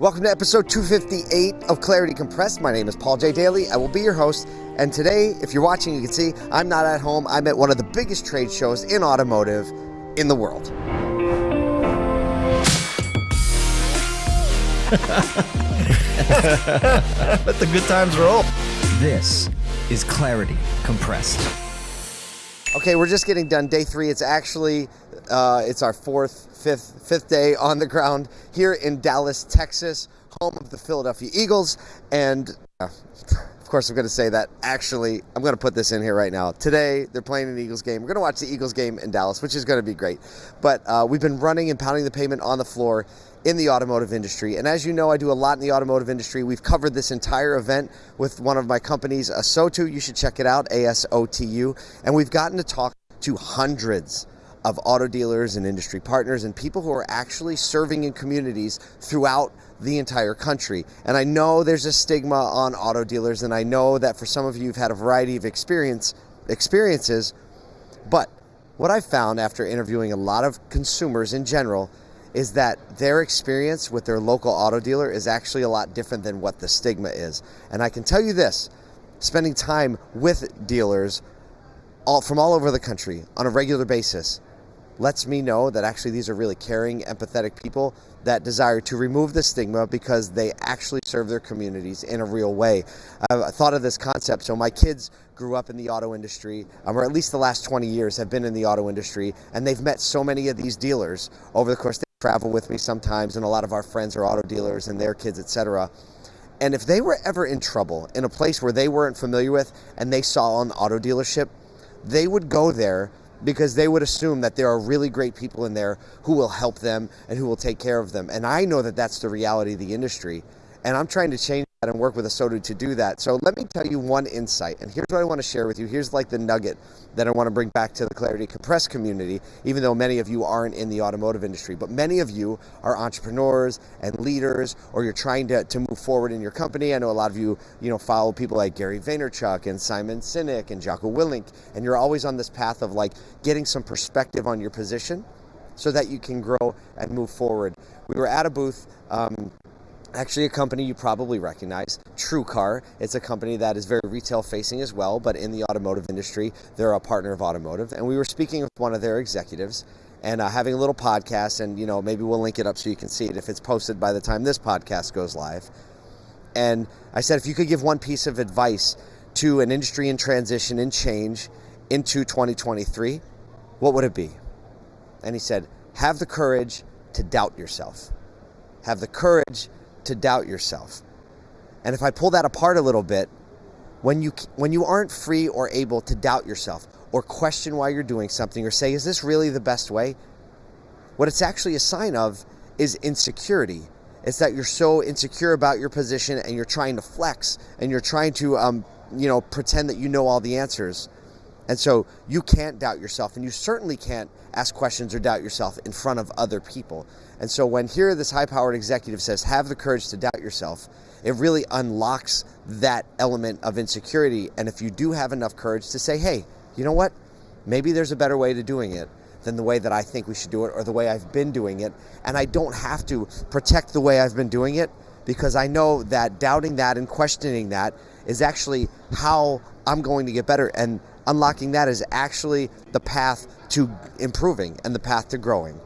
Welcome to episode 258 of Clarity Compressed. My name is Paul J. Daly. I will be your host. And today, if you're watching, you can see I'm not at home. I'm at one of the biggest trade shows in automotive in the world. Let the good times roll. This is Clarity Compressed. Okay, we're just getting done day three. It's actually uh, it's our fourth, fifth, fifth day on the ground here in Dallas, Texas, home of the Philadelphia Eagles. And uh, of course, I'm going to say that. Actually, I'm going to put this in here right now. Today, they're playing an Eagles game. We're going to watch the Eagles game in Dallas, which is going to be great. But uh, we've been running and pounding the pavement on the floor in the automotive industry. And as you know, I do a lot in the automotive industry. We've covered this entire event with one of my companies, ASOTU. You should check it out, A S O T U. And we've gotten to talk to hundreds of auto dealers and industry partners and people who are actually serving in communities throughout the entire country. And I know there's a stigma on auto dealers, and I know that for some of you, you've had a variety of experience experiences. But what I found after interviewing a lot of consumers in general is that their experience with their local auto dealer is actually a lot different than what the stigma is. And I can tell you this spending time with dealers all, from all over the country on a regular basis lets me know that actually these are really caring, empathetic people that desire to remove the stigma because they actually serve their communities in a real way. I thought of this concept. So my kids grew up in the auto industry, um, or at least the last 20 years have been in the auto industry, and they've met so many of these dealers over the course. Travel with me sometimes, and a lot of our friends are auto dealers and their kids, etc. And if they were ever in trouble in a place where they weren't familiar with and they saw an auto dealership, they would go there because they would assume that there are really great people in there who will help them and who will take care of them. And I know that that's the reality of the industry. And I'm trying to change and work with a ASOTU to do that. So let me tell you one insight. And here's what I want to share with you. Here's like the nugget that I want to bring back to the Clarity Compressed community, even though many of you aren't in the automotive industry. But many of you are entrepreneurs and leaders, or you're trying to, to move forward in your company. I know a lot of you, you know, follow people like Gary Vaynerchuk and Simon Sinek and Jocko Willink, and you're always on this path of like getting some perspective on your position so that you can grow and move forward. We were at a booth um, actually a company you probably recognize, TrueCar. It's a company that is very retail facing as well, but in the automotive industry, they're a partner of automotive. And we were speaking with one of their executives and uh, having a little podcast, and you know maybe we'll link it up so you can see it if it's posted by the time this podcast goes live. And I said, if you could give one piece of advice to an industry in transition and change into 2023, what would it be? And he said, have the courage to doubt yourself. Have the courage to doubt yourself. And if I pull that apart a little bit, when you when you aren't free or able to doubt yourself or question why you're doing something or say is this really the best way? What it's actually a sign of is insecurity. It's that you're so insecure about your position and you're trying to flex and you're trying to um, you know pretend that you know all the answers. And so you can't doubt yourself, and you certainly can't ask questions or doubt yourself in front of other people. And so when here this high powered executive says, have the courage to doubt yourself, it really unlocks that element of insecurity. And if you do have enough courage to say, hey, you know what? Maybe there's a better way to doing it than the way that I think we should do it or the way I've been doing it. And I don't have to protect the way I've been doing it because I know that doubting that and questioning that is actually how I'm going to get better. And unlocking that is actually the path to improving and the path to growing.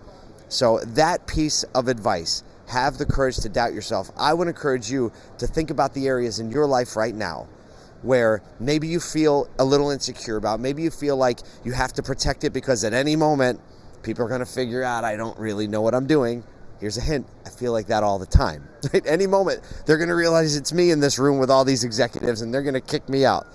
So, that piece of advice have the courage to doubt yourself. I would encourage you to think about the areas in your life right now where maybe you feel a little insecure about. Maybe you feel like you have to protect it because at any moment people are going to figure out I don't really know what I'm doing. Here's a hint I feel like that all the time. At any moment, they're going to realize it's me in this room with all these executives and they're going to kick me out.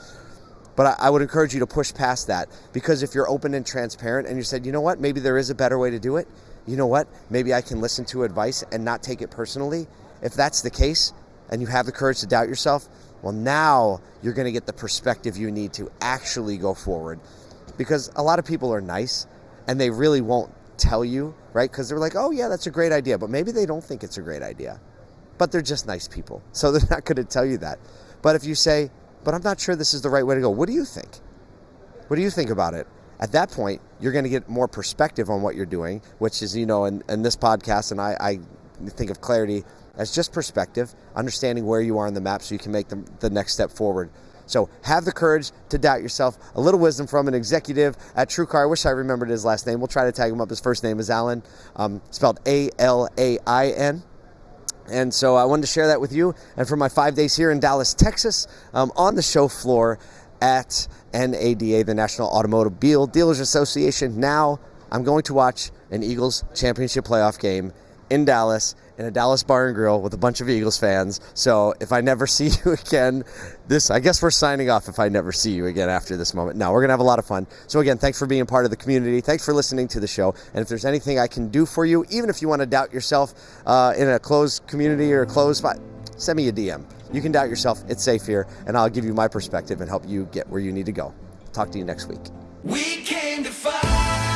But I, I, would encourage you to push past that because if you're open and transparent and you said, you know what, maybe there is a better way to do it, you know what, maybe I can listen to advice and not take it personally. If that's the case and you have the courage to doubt yourself, well, now you're going to get the perspective you need to actually go forward. Because a lot of people are nice and they really won't tell you, right? Because they're like, oh, yeah, that's a great idea. But maybe they don't think it's a great idea. But they're just nice people. So they're not going to tell you that. But if you say, but I'm not sure this is the right way to go. What do you think? What do you think about it? At that point, you're going to get more perspective on what you're doing, which is, you know, in, in this podcast, and I, I think of clarity as just perspective, understanding where you are on the map so you can make the, the next step forward. So have the courage to doubt yourself. A little wisdom from an executive at TrueCar. I wish I remembered his last name. We'll try to tag him up. His first name is Alain, um, spelled A L A I N. And so I wanted to share that with you. And for my five days here in Dallas, Texas, um, on the show floor at NADA, the National Automobile Dealers Association. Now I'm going to watch an Eagles championship playoff game in Dallas in a Dallas bar and grill with a bunch of Eagles fans. So if I never see you again, this I guess we're signing off if I never see you again after this moment. No, we're gonna have a lot of fun. So again, thanks for being part of the community. Thanks for listening to the show. And if there's anything I can do for you, even if you want to doubt yourself uh, in a closed community or a closed spot, send me a DM. You can doubt yourself. It's safe here, and I'll give you my perspective and help you get where you need to go. Talk to you next week. We came to fight.